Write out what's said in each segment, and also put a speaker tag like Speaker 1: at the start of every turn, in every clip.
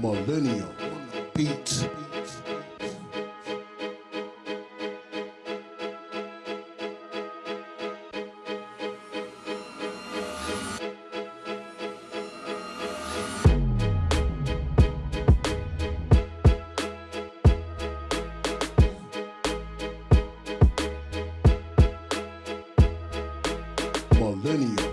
Speaker 1: Millennial Beats. Millennial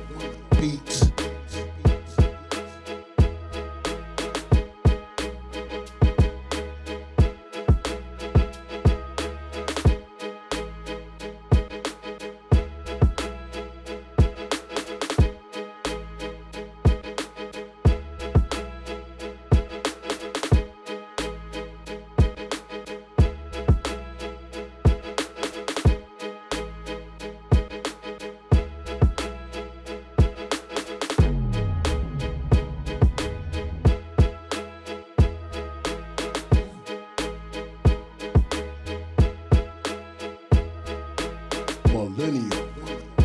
Speaker 1: Millennial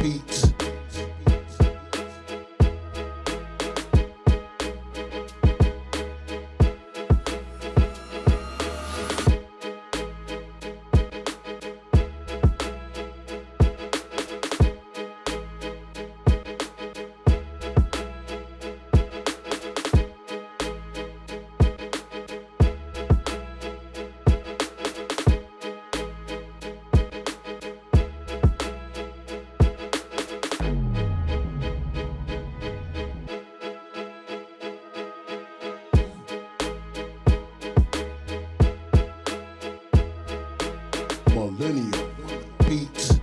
Speaker 1: Beats. Millennial Beats.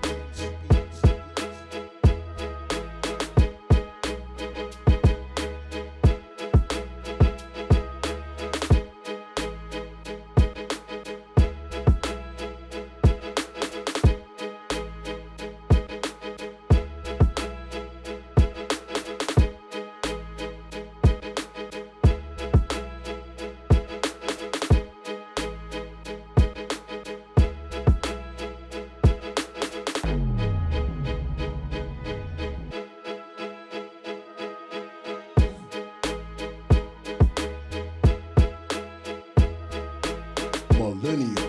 Speaker 1: millennial.